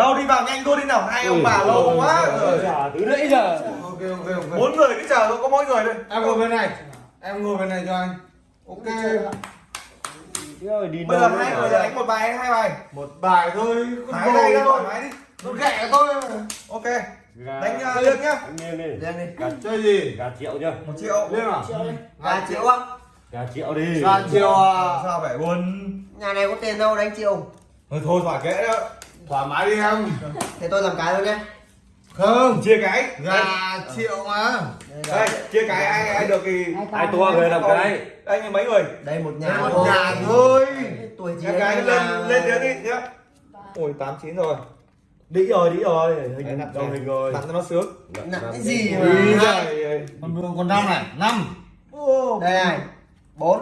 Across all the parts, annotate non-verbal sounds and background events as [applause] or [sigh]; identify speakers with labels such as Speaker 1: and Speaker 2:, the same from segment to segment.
Speaker 1: đâu đi vào nhanh thôi đi nào. Hai ông bà lâu quá. rồi
Speaker 2: từ nãy giờ.
Speaker 3: Ok ok ok
Speaker 1: bốn người cứ chờ có mỗi người thôi
Speaker 3: em ngồi bên này. Em ngồi bên này cho anh. Ok.
Speaker 1: Bây giờ hai người đánh một bài hay hai bài?
Speaker 3: Một bài thôi
Speaker 1: hai tay ra
Speaker 3: ngồi.
Speaker 1: mái đi.
Speaker 3: Nó ghẹ tôi
Speaker 1: ok.
Speaker 2: Gà-
Speaker 1: đánh uh, lương nhá.
Speaker 2: Đánh liêng đi.
Speaker 1: Lên đi.
Speaker 3: Gà chơi gì?
Speaker 2: Gà triệu chưa?
Speaker 1: Một triệu.
Speaker 3: Liêng à?
Speaker 4: Gà triệu. Á
Speaker 2: Gà triệu đi.
Speaker 3: Gà chiều à?
Speaker 1: Sao phải buồn
Speaker 4: Nhà này có tiền đâu đánh triệu.
Speaker 1: Thôi thôi thoải kệ đó
Speaker 3: thoải mái đi em
Speaker 4: Thế tôi làm cái thôi nhé.
Speaker 3: Không
Speaker 1: chia cái.
Speaker 3: Gà triệu mà.
Speaker 1: Đây chia cái ai ai được thì
Speaker 2: Hai tua người làm cái.
Speaker 1: Anh như mấy người?
Speaker 4: Đây một nhà
Speaker 3: một nhà thôi.
Speaker 4: Tuổi gì
Speaker 1: cái lên lên tiếng đi nhá. Ôi tám chín rồi. Đĩ rồi đĩ rồi. Hình đầu hình rồi. Nặng cho nó sướng.
Speaker 4: Nặng cái gì mà
Speaker 3: đường còn năm này. Năm.
Speaker 4: Đây này Bốn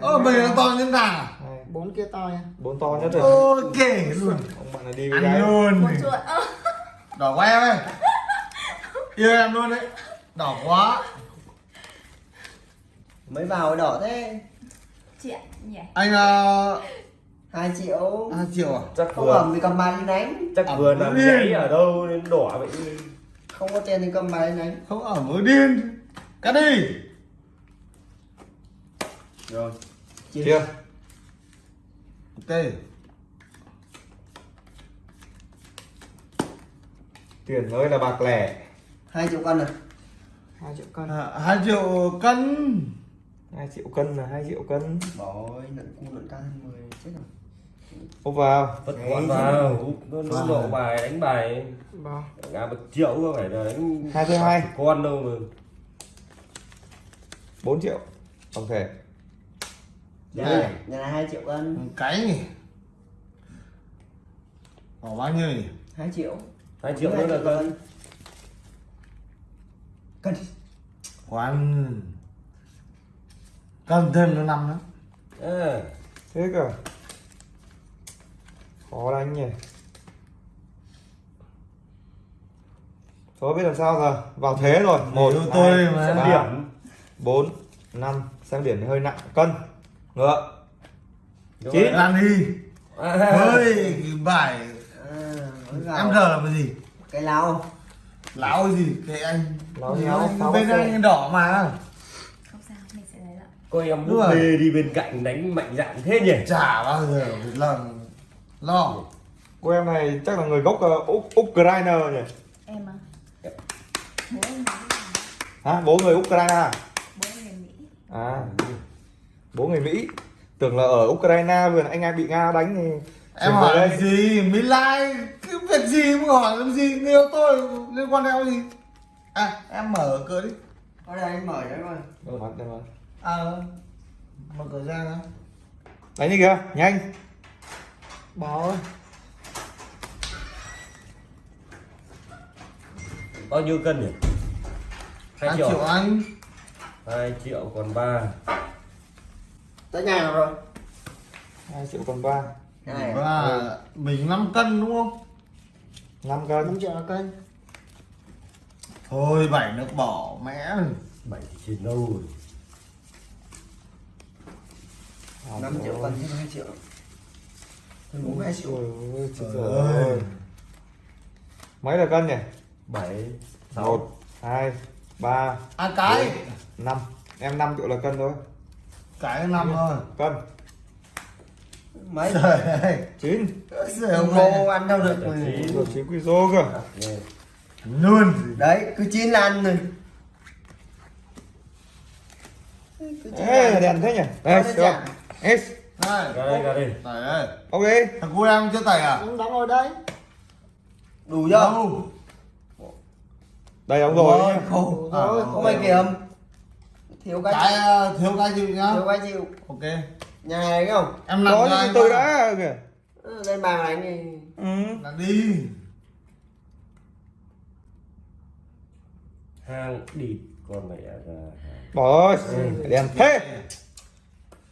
Speaker 4: Ờ,
Speaker 3: mình nó to như thằng à
Speaker 4: Bốn kia to nha.
Speaker 1: Bốn to nhất rồi.
Speaker 3: Ok luôn.
Speaker 1: Ông bạn này đi với
Speaker 3: ăn
Speaker 1: gái.
Speaker 3: luôn.
Speaker 5: Một chuột ơ
Speaker 3: đỏ quá em ơi. Yêu em luôn đấy. Đỏ quá.
Speaker 4: Mới vào đỏ thế.
Speaker 5: Chị nhỉ?
Speaker 3: Anh uh,
Speaker 4: hai triệu.
Speaker 3: hai triệu à?
Speaker 2: Chắc
Speaker 4: Không
Speaker 2: vừa.
Speaker 4: ẩm thì cầm bài đi đánh.
Speaker 2: Chắc
Speaker 3: Ẩm
Speaker 2: vừa
Speaker 3: điên.
Speaker 2: giấy ở đâu đến đỏ vậy.
Speaker 4: Không có tiền thì cầm bài đi đánh.
Speaker 3: Không ở mới điên. Cắt đi.
Speaker 2: Rồi.
Speaker 1: Chia
Speaker 3: ok.
Speaker 1: Tiền ơi là bạc lẻ.
Speaker 4: Hai triệu cân à hai triệu cân.
Speaker 3: À, hai triệu cân.
Speaker 1: Hai triệu cân là hai triệu cân.
Speaker 4: Ơi nặng cu nặng cao hơn 10 chết rồi.
Speaker 1: Úp vào.
Speaker 2: Vất gọn vào Úp nó lộ bài đánh bài.
Speaker 4: Bao
Speaker 2: Gà một triệu có phải là đánh
Speaker 1: Hai mươi hai.
Speaker 2: Con đâu mà.
Speaker 1: 4 triệu. Tổng thể
Speaker 4: Nhà này, nhà này hai triệu cân.
Speaker 3: Cái nhỉ? Bỏ bao nhiêu nhỉ?
Speaker 4: Hai triệu.
Speaker 2: Hai triệu nữa là cân.
Speaker 4: Cân.
Speaker 3: Khoan. Cân thêm nó năm nữa.
Speaker 2: À,
Speaker 1: thế cơ. Khó đánh nhỉ? Thôi biết làm sao giờ? Vào thế rồi. Một
Speaker 3: tôi mà.
Speaker 1: ba,
Speaker 2: Điểm.
Speaker 1: bốn năm sang điểm hơi nặng. Cân ngựa. Chín.
Speaker 3: làm đi ơi cái bài
Speaker 4: vào.
Speaker 3: em giờ là cái gì?
Speaker 4: Cái lao
Speaker 3: lão cái gì? Cái anh
Speaker 1: Lão sáu
Speaker 3: bên anh đỏ mà.
Speaker 5: Không sao mình sẽ lấy lại.
Speaker 2: Cô em
Speaker 3: rồi.
Speaker 2: bê đi bên cạnh đánh mạnh dạn thế nhỉ?
Speaker 3: Chả bao giờ lần lo.
Speaker 1: Cô em này chắc là người gốc uh, Úc Ukraine nhỉ?
Speaker 5: Em à? Bố nói
Speaker 1: hả? Bố người Ukraine à?
Speaker 5: bố người mỹ.
Speaker 1: À bố người Mỹ. Tưởng là ở Ukraine vừa anh em bị Nga đánh thì
Speaker 3: em hỏi
Speaker 1: đây.
Speaker 3: gì? Mỹ lai cái việc gì mà hỏi làm gì? Yêu tôi liên quan đến gì à em mở cửa đi.
Speaker 4: Ở đây anh mở đấy rồi
Speaker 1: Đây mà, đây mà.
Speaker 3: à mở cửa ra đó.
Speaker 1: Đánh đi kìa nhanh.
Speaker 4: Bỏ ơi.
Speaker 2: Bao nhiêu cân nhỉ? Hai triệu
Speaker 3: anh.
Speaker 2: Hai triệu còn ba
Speaker 4: Tới nhà nào rồi?
Speaker 1: 2 triệu còn 3
Speaker 4: Nhà này à?
Speaker 3: và mình 5 cân đúng không?
Speaker 1: 5 cân.
Speaker 4: 5 triệu là cân
Speaker 3: thôi bảy nước bỏ mẹ
Speaker 2: Bảy thì trên đâu rồi
Speaker 4: 5 triệu cân thêm 2 triệu. Thêm 4 2 triệu
Speaker 1: Ôi
Speaker 3: Trời
Speaker 1: rồi.
Speaker 3: ơi.
Speaker 1: Mấy là cân nhỉ?
Speaker 2: Bảy Sáu.
Speaker 1: 1 2 3
Speaker 3: à cái.
Speaker 1: 5 Em 5 triệu là cân thôi
Speaker 3: cái năm thôi.
Speaker 1: Cân.
Speaker 4: Mấy?
Speaker 3: Trời ơi.
Speaker 1: 9
Speaker 3: Trời
Speaker 4: Ông
Speaker 3: ơi.
Speaker 4: ngô ăn đâu được?
Speaker 2: Chín.
Speaker 1: Rồi 9 quy rô cơ.
Speaker 3: Luôn
Speaker 4: Đấy cứ chín là ăn rồi. Chín
Speaker 1: Ê
Speaker 4: ăn.
Speaker 1: đèn thế nhỉ? Đây
Speaker 4: Có
Speaker 1: được. S
Speaker 2: đây đây.
Speaker 3: Trời ơi.
Speaker 1: Ok
Speaker 3: thằng cô em chưa tẩy à?
Speaker 4: Ông đóng rồi đấy Đủ chưa?
Speaker 3: đâu.
Speaker 1: Đây ông rồi nhá.
Speaker 4: Khổ.
Speaker 3: À,
Speaker 4: rồi, không phải kiểm Thiếu cái
Speaker 3: cái ờ, thiếu cái chịu nhá.
Speaker 4: Thiếu cái chịu.
Speaker 3: Ok.
Speaker 4: Nhà này không?
Speaker 3: em làm
Speaker 1: từ
Speaker 3: vào.
Speaker 1: đã kìa.
Speaker 4: Ừ, Đây bà đánh thì
Speaker 1: Ừ.
Speaker 3: Làm đi.
Speaker 2: Hang địt Con mẹ ra hàng.
Speaker 1: Bỏ rồi Đèn thế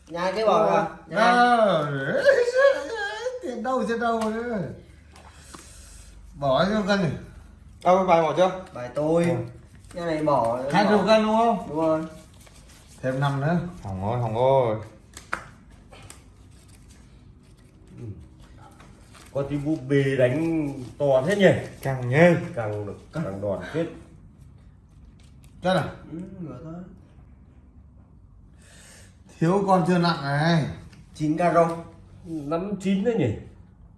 Speaker 4: Nhà cái bỏ ra? Nhà này.
Speaker 3: Tiền đâu trên đâu nữa bỏ cho cân này
Speaker 1: Đâu bài bỏ chưa?
Speaker 4: Bài tôi. Nhà này bỏ
Speaker 3: hai chục cân đúng không?
Speaker 4: Đúng rồi
Speaker 3: thêm năm nữa.
Speaker 1: Hỏng rồi hỏng rồi
Speaker 2: con tí búp bê đánh to thế nhỉ?
Speaker 1: Càng nhê.
Speaker 2: Càng được càng đoàn kết
Speaker 3: Chắc à?
Speaker 4: ừ,
Speaker 3: Thiếu con chưa nặng này.
Speaker 4: Chín caro
Speaker 2: năm chín đấy nhỉ?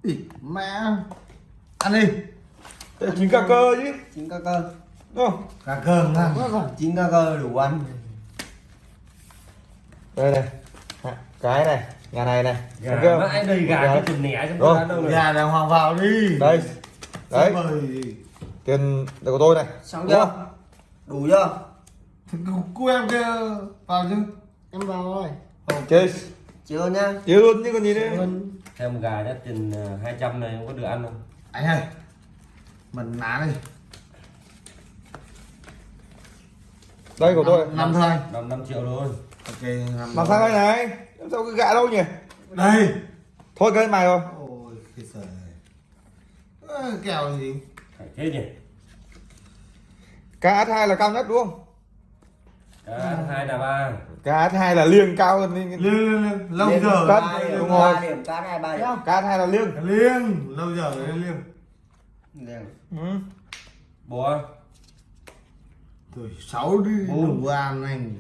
Speaker 3: Ý, mẹ. Ăn đi.
Speaker 1: Chính cả cơ chứ.
Speaker 4: Chín ca cơ.
Speaker 1: Đúng không
Speaker 3: Cả cơm ra
Speaker 4: chín ca cơ đủ ăn
Speaker 1: đây này. Cái này nhà này này.
Speaker 2: Gà mãi đây gà cái chân nẻ
Speaker 1: Rồi.
Speaker 2: đó đâu này
Speaker 3: Gà đàng hoàng vào đi.
Speaker 1: Đây. Đấy. Tiền là của tôi này.
Speaker 4: Xong chưa? đủ chưa?
Speaker 3: Cô em kia. Vào chứ.
Speaker 4: Em vào rồi.
Speaker 1: Chơi
Speaker 4: chưa nhá
Speaker 1: chịu luôn chứ còn gì nữa.
Speaker 2: Xem gà đã tiền ờ, 200 này không có được ăn không?
Speaker 3: Anh ơi. Mình ná đi.
Speaker 1: Đây của tôi.
Speaker 3: Năm thôi.
Speaker 2: Năm năm triệu thôi
Speaker 3: Ok
Speaker 1: làm sao đây này? Sao cái gạ đâu nhỉ?
Speaker 3: Đây.
Speaker 1: Thôi cái mày rồi
Speaker 3: Ôi cái Ơ, Kèo gì?
Speaker 2: Phải thế nhỉ?
Speaker 1: Cá hai là cao nhất đúng không?
Speaker 2: Cá hai là ba.
Speaker 1: Cá hai là liêng cao hơn
Speaker 3: Liêng liêng liêng Lâu
Speaker 4: Liêng
Speaker 3: giờ
Speaker 1: cân.
Speaker 4: ba điểm
Speaker 1: đúng rồi.
Speaker 4: cá hai ba
Speaker 1: cá hai là liêng.
Speaker 3: Liêng Lâu giờ rồi liêng.
Speaker 4: Liêng.
Speaker 1: ừ.
Speaker 2: bò
Speaker 3: Tuổi sáu đi đủ ăn anh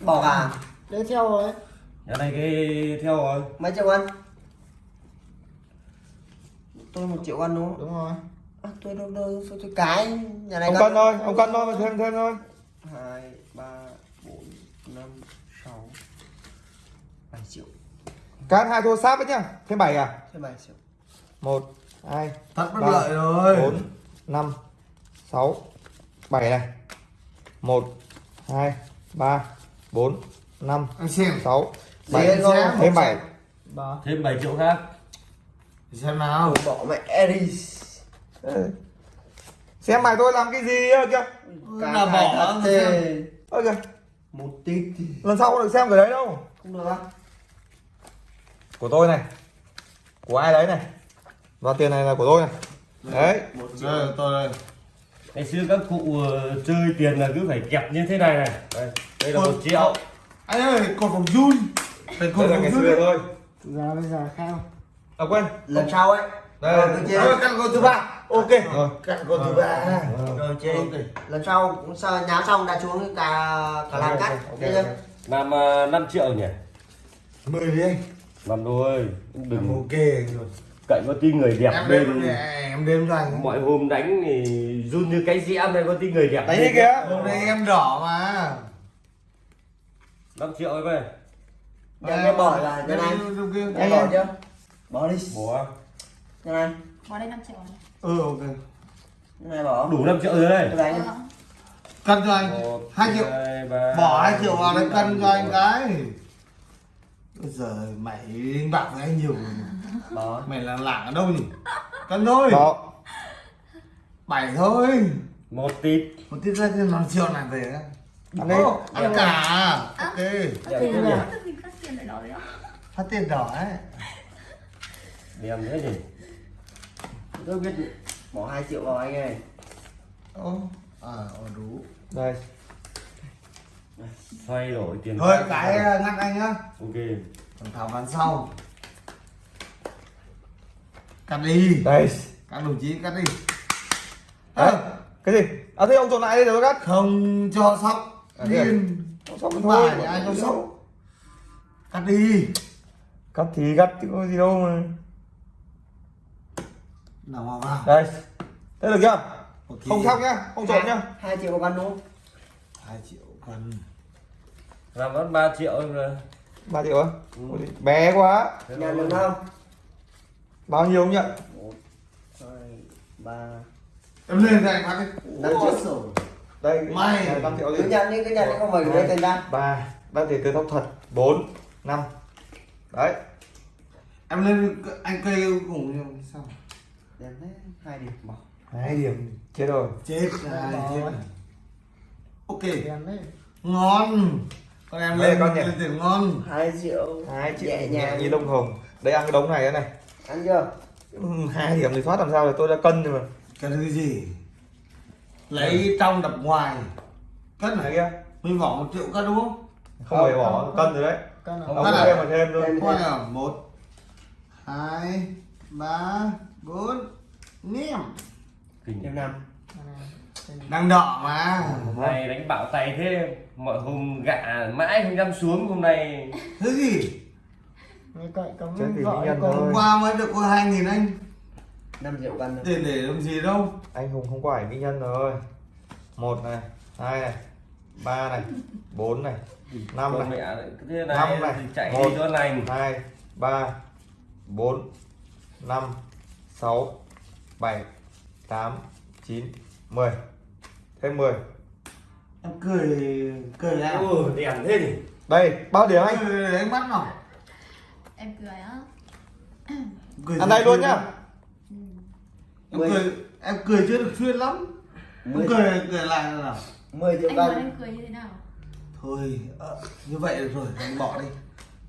Speaker 4: bỏ gà
Speaker 6: Đấy theo rồi.
Speaker 2: Nhà này cái theo rồi.
Speaker 4: Mấy triệu ăn? Tôi một triệu ăn đúng không?
Speaker 3: Đúng rồi.
Speaker 4: À, tôi đâu đâu tôi, tôi cái. Nhà này
Speaker 1: ông cân thôi ông cân thôi mà thêm thêm thôi.
Speaker 4: Hai ba bốn năm sáu. Bảy triệu.
Speaker 1: Cá hai thua sáp đấy nhá. Thêm bảy à?
Speaker 4: Thêm bảy triệu.
Speaker 1: Một hai
Speaker 3: Thật bất
Speaker 1: Ba,
Speaker 3: lợi rồi.
Speaker 1: bốn năm sáu. Bảy này. Một hai ba bốn năm
Speaker 3: Anh xem.
Speaker 1: sáu
Speaker 4: Gì
Speaker 1: bảy.
Speaker 4: anh ơi?
Speaker 1: thêm bảy.
Speaker 6: Bà
Speaker 2: thêm 7 triệu khác.
Speaker 3: Xem nào.
Speaker 4: Bỏ mẹ
Speaker 1: Ừ. xem mày tôi làm cái gì
Speaker 4: cá
Speaker 3: Là
Speaker 4: hai
Speaker 3: bỏ xem.
Speaker 1: ơ kìa
Speaker 4: một tít thì
Speaker 1: lần sau không được xem cái đấy đâu.
Speaker 4: Không được á.
Speaker 1: Của tôi này. Của ai đấy này? Và tiền này là của tôi này. Đấy.
Speaker 4: một triệu.
Speaker 3: Tôi đây
Speaker 2: ngày xưa các cụ ờ, chơi tiền là cứ phải kẹp như thế này này. Đây, đây là một triệu.
Speaker 3: Anh ơi còn phòng run.
Speaker 1: Đây là ngày xưa thôi.
Speaker 6: Giờ bây giờ khác
Speaker 1: à quên.
Speaker 4: Lần sau ấy.
Speaker 1: Đây.
Speaker 4: rồi
Speaker 3: Rồi. Cắt con thứ ba. Ok.
Speaker 1: Rồi.
Speaker 3: Cắt con thứ ba.
Speaker 4: Rồi.
Speaker 3: Ok.
Speaker 4: Lần sau cũng sao nháo xong đã xuống cái cả cả làm cắt.
Speaker 1: ok,
Speaker 2: làm uh, 5 triệu nhỉ?
Speaker 3: Mười đi anh.
Speaker 2: Làm thôi
Speaker 3: Làm
Speaker 2: đừng.
Speaker 3: Ok rồi
Speaker 2: cậy có tí người đẹp
Speaker 3: Em đêm em đêm cho anh
Speaker 2: mọi hôm đánh thì run như cái dĩa này có tí người đẹp
Speaker 1: đấy kìa.
Speaker 3: Hôm nay em đỏ mà.
Speaker 2: 5 triệu ấy về
Speaker 4: Nhà cái bỏ là nhà này em bỏ chưa? Bỏ đi.
Speaker 2: Bỏ
Speaker 4: nhà này
Speaker 5: Vào đây 5 triệu.
Speaker 3: Ừ ok.
Speaker 4: Này bỏ.
Speaker 2: Đủ 5 triệu rồi đây.
Speaker 4: Đánh
Speaker 5: Ờ.
Speaker 3: Cân cho anh. Hai triệu.
Speaker 2: hai,
Speaker 3: Bỏ 2 triệu vào đấy cân cho anh cái. Bây giờ mày đánh bạc với anh nhiều rồi
Speaker 4: bỏ
Speaker 3: Mày là lạng ở đâu nhỉ? Cân thôi.
Speaker 1: Đó.
Speaker 3: Bảy thôi.
Speaker 2: Một tít.
Speaker 3: Một tiết ra thêm 5 triệu này về. Á
Speaker 1: ăn
Speaker 3: Ô, cả? Ok.
Speaker 5: Là tức mình phát tiền đó
Speaker 3: Phát tiền đỏ ấy.
Speaker 2: Đẹp thế nhỉ
Speaker 4: tôi biết bỏ 2 triệu vào anh ơi.
Speaker 3: Ô À ờ, đủ.
Speaker 1: Đây.
Speaker 2: Xoay đổi tiền
Speaker 3: Thôi cái uh, ngắt anh nhá.
Speaker 2: Ok.
Speaker 3: Còn thảo ván sau Cắt đi.
Speaker 1: Đây.
Speaker 3: Các đồng chí cắt đi.
Speaker 1: Đấy.
Speaker 3: Ơ,
Speaker 1: cái gì? À thế ông trộn lại đi tôi cắt.
Speaker 3: Không cho sóc.
Speaker 1: À, à?
Speaker 3: Điên.
Speaker 1: Xong
Speaker 3: Không
Speaker 1: thôi.
Speaker 3: phải ai cho sóc. Cắt đi.
Speaker 1: Cắt thì cắt chứ có gì đâu mà.
Speaker 3: Nào vào vào.
Speaker 1: Đây. Thế được chưa?
Speaker 3: Ok.
Speaker 1: không sóc nhá. Không trộn nhá.
Speaker 4: 2 triệu một cân đúng không?
Speaker 3: 2 triệu cân
Speaker 2: làm mất 3 triệu rồi.
Speaker 1: Ba triệu á? Ôi, bé quá.
Speaker 2: Thôi.
Speaker 4: được không
Speaker 1: bao nhiêu ông nhận
Speaker 4: một hai ba
Speaker 3: Em lên đây phát đi
Speaker 4: năm triệu
Speaker 1: đây
Speaker 3: Mày.
Speaker 1: năm triệu
Speaker 4: cứ
Speaker 1: đi
Speaker 4: nhận đi cứ nhận đi không phải gửi tiền ra.
Speaker 1: Ba ba tiền từ tóc thật. Bốn năm. Đấy.
Speaker 3: Em lên anh cây cùng sao?
Speaker 4: Đẹp thế hai điểm bỏ
Speaker 1: hai điểm chết rồi.
Speaker 3: Chết rồi chết rồi. Ok.
Speaker 6: Đấy
Speaker 3: Ngon. Con em
Speaker 1: Đây,
Speaker 3: lên
Speaker 1: con nhỉ?
Speaker 3: lên tiền ngon.
Speaker 4: Hai triệu.
Speaker 1: Hai triệu
Speaker 4: nhẹ nhàng.
Speaker 1: như lông hồng. Đây ăn cái đống này thế này
Speaker 4: ăn chưa?
Speaker 1: Ừ, hai điểm thì thoát làm sao rồi tôi đã cân rồi mà.
Speaker 3: Cái thứ gì? Lấy trong đập ngoài. Cất
Speaker 1: này
Speaker 3: này
Speaker 1: kia.
Speaker 3: Mình bỏ một triệu cân đúng không?
Speaker 1: không phải bỏ cân rồi đấy.
Speaker 6: Cân
Speaker 1: ông
Speaker 6: nào
Speaker 3: Cân
Speaker 1: thêm mà thêm
Speaker 4: Thêm.
Speaker 3: Coi nào Một Hai ba bốn.
Speaker 2: Kinh.
Speaker 4: Thêm năm.
Speaker 3: Đang đọ mà.
Speaker 2: Hôm nay đánh bạo tay thế mọi hôm gạ mãi không dám xuống hôm nay.
Speaker 3: Thứ gì
Speaker 6: cậy
Speaker 1: thì
Speaker 6: vợ
Speaker 3: hôm qua mới được có hai nghìn anh.
Speaker 4: 5 triệu cân thôi.
Speaker 3: tiền để làm gì đâu.
Speaker 1: Anh hùng không có ảnh mỹ nhân rồi. Một này hai này ba này bốn này năm này
Speaker 2: thế
Speaker 1: Năm
Speaker 2: này
Speaker 1: này.
Speaker 2: thì chạy
Speaker 1: Một.
Speaker 2: đi chỗ lành.
Speaker 1: hai ba bốn năm sáu bảy tám chín mười. Thêm mười.
Speaker 3: Em cười cười nào
Speaker 2: ừ đèn thế nhỉ?
Speaker 1: Đây bao điểm anh?
Speaker 3: Cười đánh mắt nào
Speaker 5: Em cười á.
Speaker 3: cười
Speaker 1: ăn đây luôn nhá.
Speaker 5: Ừ.
Speaker 3: em cười em cười chưa được xuyên lắm. Em
Speaker 4: Mười-
Speaker 3: cười cười lại nào
Speaker 4: 10 triệu
Speaker 5: Anh nói
Speaker 4: cân
Speaker 5: em cười như thế nào?
Speaker 3: thôi ờ, như vậy được rồi anh bỏ đi.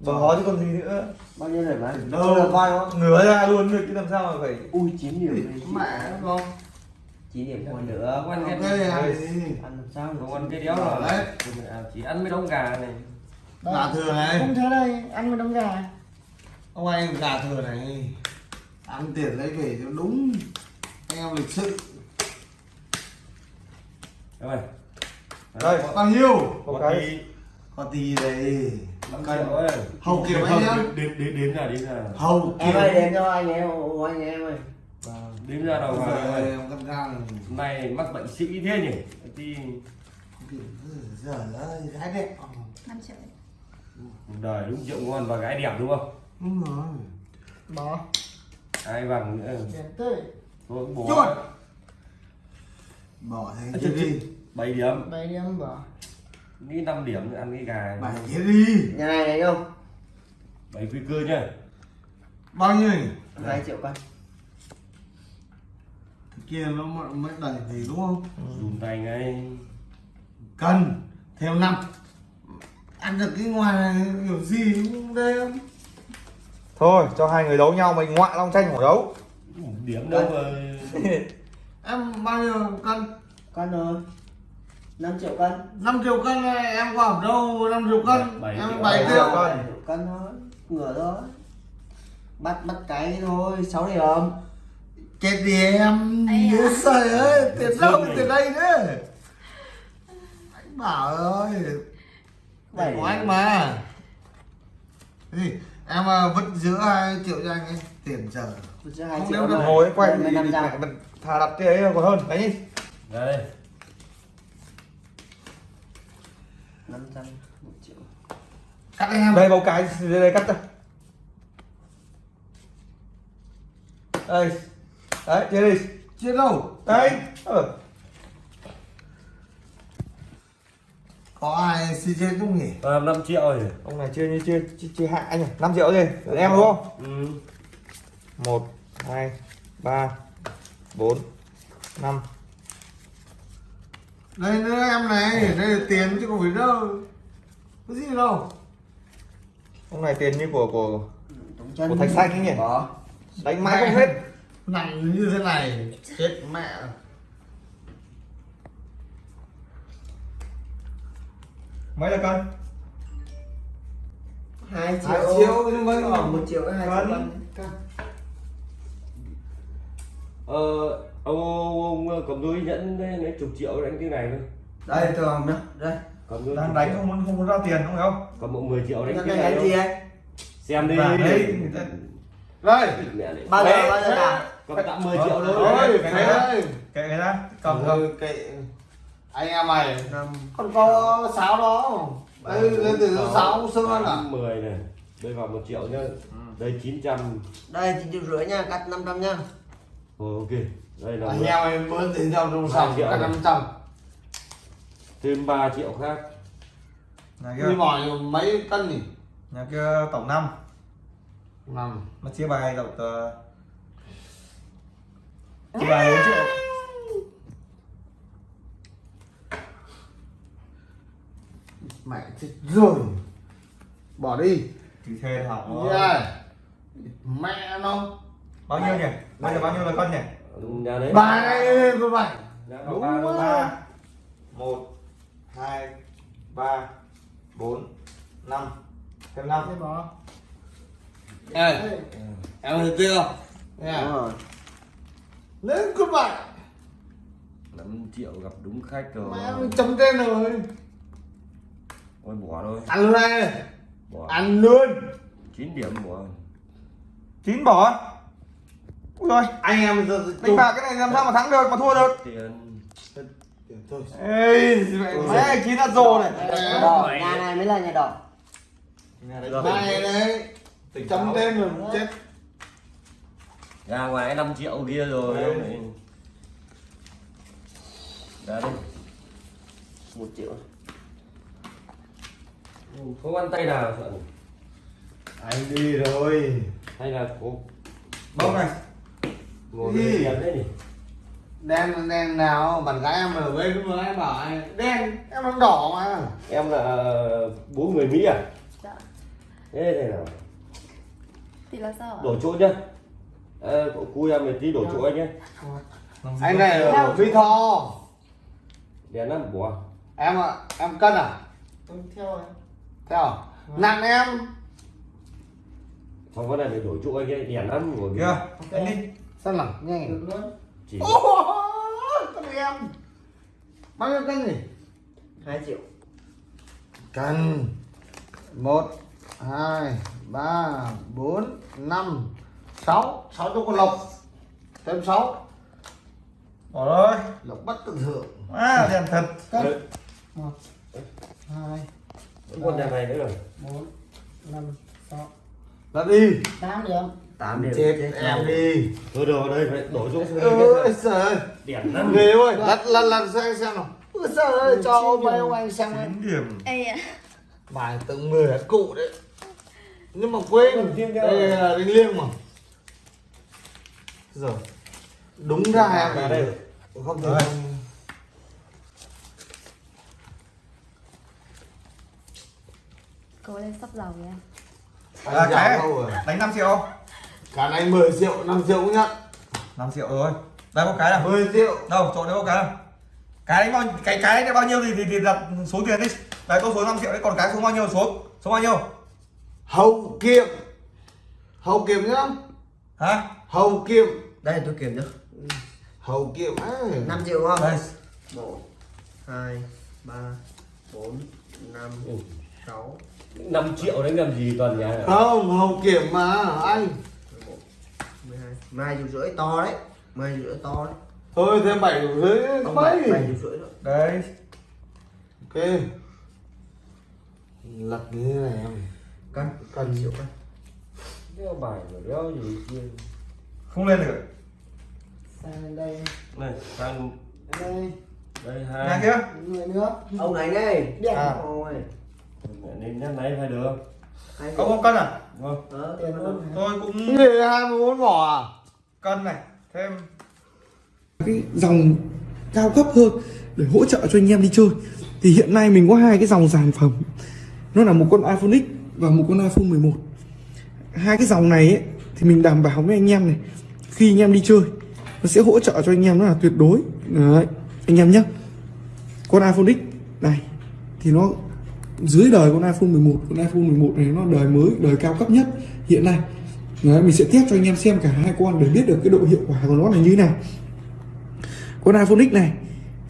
Speaker 1: Bỏ chứ còn gì nữa?
Speaker 4: Bao nhiêu rồi mà?
Speaker 3: Đâu.
Speaker 4: Là coi không?
Speaker 1: Ngửa ra luôn được chứ làm sao mà phải
Speaker 4: ui 9 điểm đi.
Speaker 3: mẹ không?
Speaker 4: 9 điểm còn nữa.
Speaker 2: Không ăn
Speaker 3: ok
Speaker 2: cái
Speaker 3: ăn gì
Speaker 4: ăn làm sao
Speaker 2: không ăn cái đéo là
Speaker 3: Đấy.
Speaker 2: chỉ ăn mấy đống gà này.
Speaker 3: Gà thừa này.
Speaker 6: Không thế đây, ăn một đống gà
Speaker 3: ông anh gà thừa này ăn tiền lấy về cho đúng anh em lịch sự.
Speaker 2: Rồi
Speaker 1: đây.
Speaker 3: có bao nhiêu?
Speaker 1: Có cái.
Speaker 2: Tí
Speaker 3: có tí đây
Speaker 2: năm triệu ơi.
Speaker 3: Hầu
Speaker 2: Không,
Speaker 3: anh nhá.
Speaker 2: đếm đếm đếm ra đếm ra
Speaker 3: hầu
Speaker 4: em
Speaker 3: kiểu.
Speaker 4: ơi đến cho anh em ồ, anh em ơi.
Speaker 2: Đếm ra đầu ơi
Speaker 3: em cắt ngang
Speaker 2: hôm nay mắc bệnh sĩ thế nhỉ? Thì
Speaker 3: giờ ơi gái đẹp.
Speaker 5: 5 triệu.
Speaker 2: đời đúng rượu ngon và gái đẹp đúng không
Speaker 3: đúng rồi
Speaker 6: Bỏ
Speaker 2: ai bằng nữa?
Speaker 6: Tươi.
Speaker 2: Thôi bố
Speaker 3: Chuột. bỏ thế
Speaker 2: À,
Speaker 3: đi
Speaker 2: bảy điểm.
Speaker 6: Bảy điểm bỏ.
Speaker 2: Nghĩ 5 điểm nữa ăn cái gà
Speaker 3: bảy đi
Speaker 4: nhà này này không?
Speaker 2: Bảy quy cơ nhá.
Speaker 3: Bao nhiêu? Nhỉ?
Speaker 4: 2 triệu
Speaker 3: Cái kia nó mới đẩy thì đúng không?
Speaker 2: Dùng tay ngay.
Speaker 3: Cần thêm năm. Ăn được cái ngoài này kiểu gì cũng đây
Speaker 1: thôi cho hai người đấu nhau mình ngoại long tranh hổ đấu.
Speaker 2: Điểm đâu mà. [laughs]
Speaker 3: Em bao nhiêu cân?
Speaker 4: Cân rồi. 5 triệu cân.
Speaker 3: 5 triệu cân này em có ở đâu? 5 triệu cân.
Speaker 2: Bảy
Speaker 3: em
Speaker 2: triệu.
Speaker 3: 7
Speaker 1: Bảy
Speaker 3: triệu.
Speaker 1: Triệu cân.
Speaker 4: Cân thôi ngửa thôi. Bắt bắt cái thôi 6 điểm.
Speaker 3: Chết đi em.
Speaker 5: À.
Speaker 3: trời ơi tiền đâu tiền đây nữa anh bảo ơi.
Speaker 4: Bảy
Speaker 3: của anh mà. Gì em à, vứt giữa hai triệu cho anh ấy tiền
Speaker 4: 2
Speaker 3: Không
Speaker 4: triệu
Speaker 3: đếm được.
Speaker 1: ngồi quay
Speaker 4: Đây
Speaker 1: đi,
Speaker 4: là
Speaker 1: đi,
Speaker 4: 500.
Speaker 1: mẹ, mình thà đặt cái ấy còn hơn đấy.
Speaker 2: Đây.
Speaker 4: 500 1 triệu.
Speaker 3: Cắt em.
Speaker 1: Đây bầu cái đây, đây cắt ra. Đây. Đấy chia đi.
Speaker 3: Chưa đâu?
Speaker 1: Đấy. Ờ.
Speaker 3: có ai xin chết không nhỉ?
Speaker 2: À, 5 triệu rồi.
Speaker 1: Ông này chưa như chưa chưa, chưa hạ anh 5 triệu gì em đúng không?
Speaker 2: Ừ.
Speaker 1: một hai ba bốn năm.
Speaker 3: Đây nữa em này đây là tiền chứ không phải đâu. Có gì đâu.
Speaker 1: Ông này tiền như của của Của thạch xanh ấy nhỉ?
Speaker 4: Bỏ
Speaker 1: đánh mãi không hết.
Speaker 3: Nặng như thế này chết mẹ
Speaker 1: mấy là cân
Speaker 4: 2 triệu.
Speaker 3: hai triệu nhưng mới
Speaker 4: Còn. 1 triệu 2 triệu
Speaker 1: Cân.
Speaker 4: cân
Speaker 2: ờ, ông, ông, ông cầm đôi nhẫn đấy, lấy chục triệu đánh cái này thôi.
Speaker 4: Đây thường đó Đây.
Speaker 2: Cầm đôi
Speaker 1: đang đánh không muốn không muốn ra tiền không phải không?
Speaker 2: Cầm bộ 10 triệu đánh
Speaker 4: Cái
Speaker 2: cái
Speaker 4: này
Speaker 2: này
Speaker 4: đánh gì anh?
Speaker 2: Xem đi.
Speaker 1: Đấy, ta-
Speaker 3: đây.
Speaker 2: Này.
Speaker 4: Bao giờ
Speaker 1: Đấy,
Speaker 4: bao giờ
Speaker 2: cầm tạm 10 triệu thôi
Speaker 3: ôi
Speaker 1: cái
Speaker 3: cái
Speaker 1: này
Speaker 3: đây
Speaker 1: kệ người ta cầm
Speaker 3: cầm anh em mày còn có sáu đó. đây lên từ sáu xưa là.
Speaker 2: 10 này đây vào 1 triệu nhá. Đây 900
Speaker 4: Đây thì triệu rưỡi nha Cắt 500 nha.
Speaker 2: Rồi ok. Đây là
Speaker 3: anh
Speaker 2: 10.
Speaker 3: em em bữa tiền trong trong sòng
Speaker 2: triệu này.
Speaker 3: năm trăm.
Speaker 2: Thêm 3 triệu khác.
Speaker 1: Nhà
Speaker 3: đi
Speaker 1: kia.
Speaker 3: mỏi mấy cân nhỉ?
Speaker 1: Nhà kia tổng năm.
Speaker 3: Năm.
Speaker 1: Mà chia bài tổng uh, chia bài 4 triệu
Speaker 3: mẹ chết rồi. Bỏ đi.
Speaker 1: Thì thuê hỏng rồi.
Speaker 3: yeah. mẹ nó.
Speaker 1: Bao nhiêu nhỉ? Bây giờ bao nhiêu là cân nhỉ?
Speaker 2: Nhà đấy.
Speaker 3: Bài này
Speaker 2: có
Speaker 3: Đúng
Speaker 2: ba
Speaker 1: ba một hai ba bốn năm. Thêm năm.
Speaker 6: Đây bỏ
Speaker 3: Ê, em thấy chưa
Speaker 4: đúng rồi.
Speaker 3: Lên cứ vậy
Speaker 2: 5 triệu gặp đúng khách rồi.
Speaker 3: Mẹ chấm tên rồi
Speaker 2: Ôi bỏ thôi.
Speaker 3: Ăn luôn đây
Speaker 2: Bỏ
Speaker 3: Ăn luôn.
Speaker 2: 9 điểm bỏ
Speaker 1: chín bỏ. Ui rồi
Speaker 3: Anh em giờ
Speaker 1: đánh bạc cái này làm sao mà thắng được mà thua được?
Speaker 2: Tiền.
Speaker 3: Thôi
Speaker 1: ê mẹ chín là rồ này.
Speaker 4: Đỏ nhà này mới là nhà đỏ.
Speaker 3: Này đấy. Chấm tên rồi chết.
Speaker 2: Ra ngoài 5 triệu kia rồi
Speaker 3: Đấy.
Speaker 2: ra đây
Speaker 4: một triệu
Speaker 2: không ăn tay nào sợ
Speaker 3: Anh đi rồi
Speaker 2: hay là có
Speaker 1: bông này.
Speaker 2: Ngồi tiền đấy nhỉ
Speaker 3: Đen đen nào Bạn gái em ở bên mà em bảo anh Đen em đang đỏ mà.
Speaker 2: Em là bố người mỹ à?
Speaker 5: Dạ.
Speaker 2: thế này nào?
Speaker 5: Thì là sao
Speaker 2: đổ chỗ nhá. À, cậu cu em một tí đổ chỗ anh nhé
Speaker 3: Anh này ở Phi Tho.
Speaker 2: Đèn lắm bỏ
Speaker 3: Em ạ Em cân à?
Speaker 6: Tôi theo rồi
Speaker 3: Theo à? Nặng em.
Speaker 2: Xong cái này phải đổ chỗ anh ấy đèn lắm
Speaker 1: kìa đánh đi.
Speaker 3: Sao nặng nhanh
Speaker 6: được luôn.
Speaker 2: Chỉ
Speaker 3: Con em. Bao nhiêu cân nhỉ?
Speaker 4: Hai triệu.
Speaker 3: Cân. Một hai ba bốn năm sáu. Sáu cho con lộc. Thêm sáu.
Speaker 1: Bỏ rồi.
Speaker 3: Lộc bất tự thượng.
Speaker 1: À đèn thật.
Speaker 2: Đấy,
Speaker 6: một hai
Speaker 2: con đèn này nữa rồi.
Speaker 6: Bốn năm sáu.
Speaker 3: Là đi.
Speaker 6: Tám điểm
Speaker 4: tám điểm
Speaker 3: chết. em đi.
Speaker 2: Thôi rồi đây phải đổ chỗ
Speaker 3: ơi trời ơi.
Speaker 2: Đèn lắm
Speaker 3: ghê ơi lật lật lật xem xem nào. Ôi trời ơi cho mấy ông anh xem ấy.
Speaker 1: điểm.
Speaker 5: Ê ạ.
Speaker 3: Bài từng mười cụ đấy. Nhưng mà quên.
Speaker 2: Còn
Speaker 3: đây là đánh liêng mà. Rồi đúng ra em
Speaker 2: Vào đây.
Speaker 3: không thể
Speaker 5: Cố lên sắp ờ, giàu nha
Speaker 1: à, cái đánh 5 triệu. Không?
Speaker 3: Cả này 10 triệu, 5 triệu cũng nhận.
Speaker 1: 5 triệu rồi. Đây có cái nào?
Speaker 3: 10 triệu.
Speaker 1: Đâu, chỗ đấy có cái nào? Cái đánh bao, cái cái đánh bao nhiêu thì, thì, thì đặt số tiền đi. Đấy có số 5 triệu đấy, còn cái số bao nhiêu số Số bao nhiêu?
Speaker 3: Hậu kiệm. Hậu kiệm nhá.
Speaker 1: Hả?
Speaker 3: Hậu kiệm.
Speaker 4: Đây tôi kiểm được
Speaker 3: Hậu kiệm á.
Speaker 4: 5 triệu không?
Speaker 1: Đây.
Speaker 4: 1 2 3 4
Speaker 2: 5
Speaker 4: 6
Speaker 2: 5 triệu đấy làm gì toàn nhà
Speaker 3: không hậu kiệm mà anh.
Speaker 4: Mười hai mai triệu rưỡi to đấy. Mai triệu rưỡi to đấy.
Speaker 3: Thôi thêm bảy
Speaker 4: bảy
Speaker 3: mấy
Speaker 4: bảy rưỡi nữa.
Speaker 1: Đấy
Speaker 3: ok. Lật như thế này em.
Speaker 4: Cân
Speaker 3: cần
Speaker 4: triệu cân.
Speaker 2: Đeo bài rồi đeo gì kia
Speaker 1: không lên được.
Speaker 6: Sang đây.
Speaker 2: Này sang.
Speaker 6: Đây.
Speaker 2: Đây hai
Speaker 1: kia.
Speaker 6: Người nữa.
Speaker 4: Ông này đây.
Speaker 6: Đẹp.
Speaker 1: À.
Speaker 4: Ôi,
Speaker 2: nên nhắc này phải được
Speaker 1: ông không cân à?
Speaker 2: Vâng.
Speaker 6: Luôn
Speaker 1: tôi
Speaker 3: cái
Speaker 1: cũng
Speaker 3: hai mươi bốn vỏ à?
Speaker 1: cân này thêm.
Speaker 7: Cái dòng cao cấp hơn để hỗ trợ cho anh em đi chơi. Thì hiện nay mình có hai cái dòng sản phẩm. Nó là một con iPhone X và một con iPhone 11 hai cái dòng này ấy, thì mình đảm bảo với anh em này khi anh em đi chơi nó sẽ hỗ trợ cho anh em nó là tuyệt đối. Đấy anh em nhé. Con iPhone X này thì nó dưới đời con iPhone 11 con iPhone 11 này nó đời mới đời cao cấp nhất hiện nay. Đấy, mình sẽ test cho anh em xem cả hai con để biết được cái độ hiệu quả của nó là như thế nào. Con iPhone X này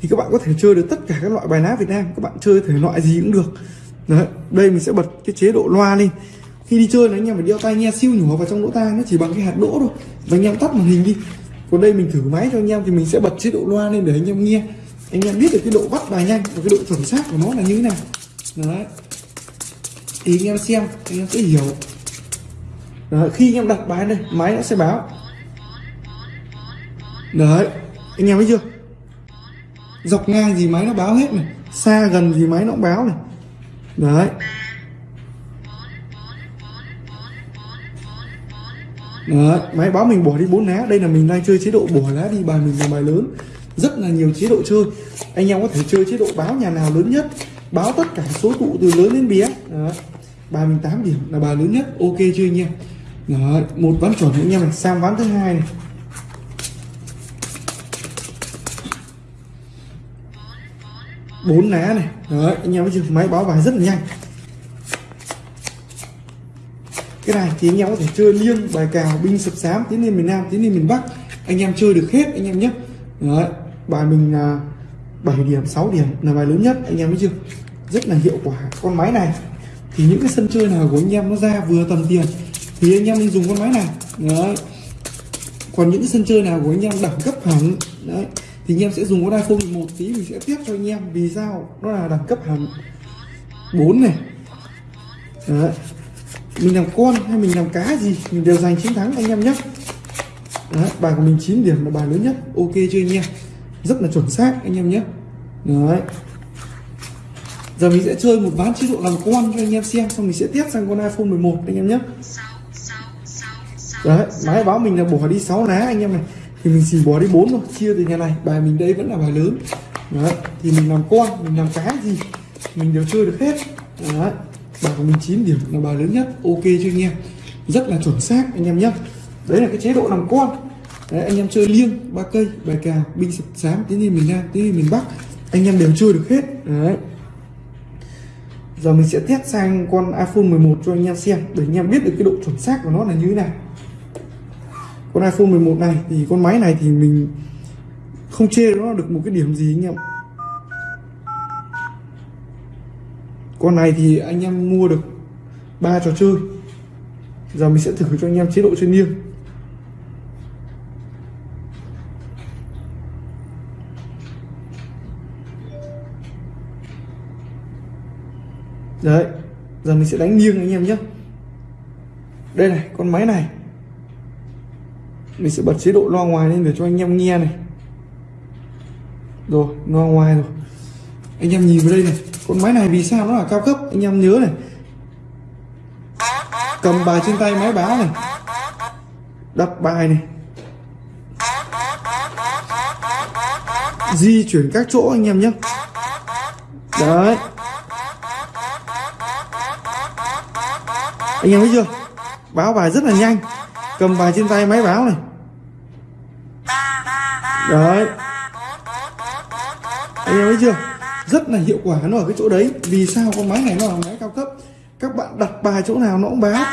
Speaker 7: thì các bạn có thể chơi được tất cả các loại bài lá Việt Nam các bạn chơi thể loại gì cũng được. Đấy đây mình sẽ bật cái chế độ loa lên. Khi đi chơi là anh em phải đeo tai nghe siêu nhỏ vào trong lỗ tai nó chỉ bằng cái hạt đỗ thôi. Và anh em tắt màn hình đi. Còn đây mình thử máy cho anh em thì mình sẽ bật chế độ loa lên để anh em nghe. Anh em biết được cái độ bắt bài nhanh và cái độ chuẩn xác của nó là như thế nào đấy. Thì anh em xem anh em sẽ hiểu. Đấy, khi anh em đặt bài đây máy nó sẽ báo. Đấy anh em thấy chưa? Dọc ngang gì máy nó báo hết này xa gần gì máy nó cũng báo này. Đấy. Đấy, máy báo mình bỏ đi bốn lá. Đây là mình đang chơi chế độ bỏ lá đi bài mình là bài lớn. Rất là nhiều chế độ chơi. Anh em có thể chơi chế độ báo nhà nào lớn nhất báo tất cả số tụ từ lớn đến bé. Đấy. bài mình 8 điểm là bài lớn nhất. Ok chưa anh em? Đấy, một ván chuẩn anh em này sang ván thứ hai này. Bốn lá này. Đấy anh em thấy chưa? Máy báo bài rất là nhanh. Cái này thì anh em có thể chơi liêng bài cào binh sập sám tiến lên miền nam tiến lên miền bắc. Anh em chơi được hết anh em nhé. Đấy, bài mình là 7 điểm 6 điểm là bài lớn nhất. Anh em biết chưa? Rất là hiệu quả. Con máy này thì những cái sân chơi nào của anh em nó ra vừa tầm tiền thì anh em nên dùng con máy này. Đấy. Còn những cái sân chơi nào của anh em đẳng cấp hẳn đấy thì anh em sẽ dùng con iPhone 11 tí mình sẽ tiếp cho anh em vì sao nó là đẳng cấp hẳn. 4 này. Đấy. Mình làm con hay mình làm cá gì mình đều giành chiến thắng anh em nhé. Đấy, bài của mình 9 điểm là bài lớn nhất. Ok chưa anh em? Rất là chuẩn xác anh em nhé. Đấy giờ mình sẽ chơi một ván chế độ làm con cho anh em xem xong mình sẽ tiếp sang con iPhone 11 anh em nhé. Đấy máy báo mình là bỏ đi 6 ná anh em này. Thì mình chỉ bỏ đi 4 thôi chia từ nhà này. Bài mình đây vẫn là bài lớn. Đấy thì mình làm con mình làm cái gì mình đều chơi được hết. Đấy bài của mình 9 điểm là bài lớn nhất ok cho anh em? Rất là chuẩn xác anh em nhé. Đấy là cái chế độ làm con. Đấy, anh em chơi liêng ba cây bài cào binh sập sám tiến đi miền nam tiến đi miền bắc anh em đều chơi được hết. Đấy giờ mình sẽ test sang con iPhone 11 cho anh em xem, để anh em biết được cái độ chuẩn xác của nó là như thế nào. Con iPhone 11 này thì con máy này thì mình không chê nó được một cái điểm gì anh em con này thì anh em mua được ba trò chơi. Giờ mình sẽ thử cho anh em chế độ chơi liêng đấy, giờ mình sẽ đánh nghiêng anh em nhé. Đây này, con máy này. Mình sẽ bật chế độ loa ngoài lên để cho anh em nghe này. Rồi, loa ngoài rồi. Anh em nhìn vào đây này, con máy này vì sao nó là cao cấp? Anh em nhớ này. Cầm bài trên tay máy báo này. Đặt bài này. Di chuyển các chỗ anh em nhé. Đấy. Anh em thấy chưa? Báo bài rất là nhanh. Cầm bài trên tay máy báo này. Đấy. Anh em thấy chưa? Rất là hiệu quả nó ở cái chỗ đấy. Vì sao con máy này nó là máy cao cấp? Các bạn đặt bài chỗ nào nó cũng báo.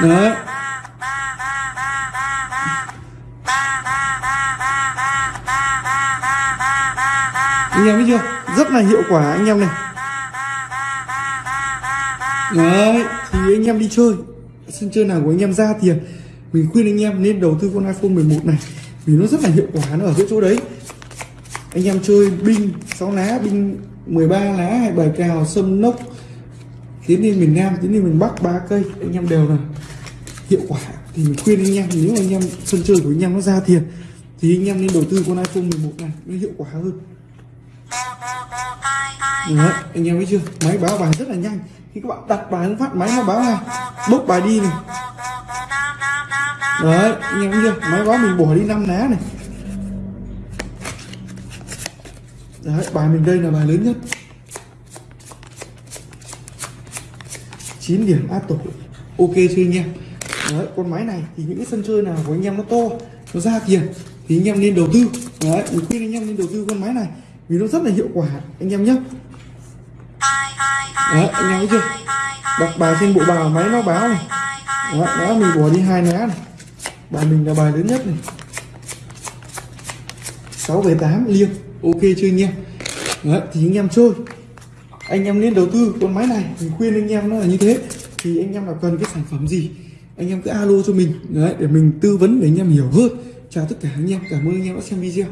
Speaker 7: Đấy. Anh em thấy chưa? Rất là hiệu quả anh em này đấy thì anh em đi chơi. Sân chơi nào của anh em ra tiền mình khuyên anh em nên đầu tư con iPhone 11 này vì nó rất là hiệu quả nó ở cái chỗ đấy. Anh em chơi binh 6 lá binh 13 lá hay bài cào sâm nốc tiến lên miền Nam tiến lên miền Bắc ba cây. Anh em đều là hiệu quả. Thì mình khuyên anh em nếu anh em sân chơi của anh em nó ra tiền thì anh em nên đầu tư con iPhone 11 này nó hiệu quả hơn. Đấy, anh em thấy chưa? Máy báo bài rất là nhanh khi các bạn đặt bài phát, máy nó báo ngay bốc bài đi này. Đấy anh em chưa? Máy báo mình bỏ đi năm lá này. Đấy, bài mình đây là bài lớn nhất. 9 điểm áp tổ ok chưa anh em? Đấy, con máy này thì những cái sân chơi nào của anh em nó to, nó ra tiền thì anh em nên đầu tư. Đấy, mình khuyên anh em nên đầu tư con máy này vì nó rất là hiệu quả, anh em nhé đấy anh em thấy chưa? Đặt bài trên bộ bài máy nó báo này. Đó, đó mình bỏ đi hai lá này. Bài mình là bài lớn nhất này. Sáu về tám liêng. Ok chưa anh em? Đấy, thì anh em chơi. Anh em nên đầu tư con máy này. Mình khuyên anh em nó là như thế. Thì anh em là cần cái sản phẩm gì anh em cứ alo cho mình. Đấy để mình tư vấn để anh em hiểu hơn. Chào tất cả anh em. Cảm ơn anh em đã xem video.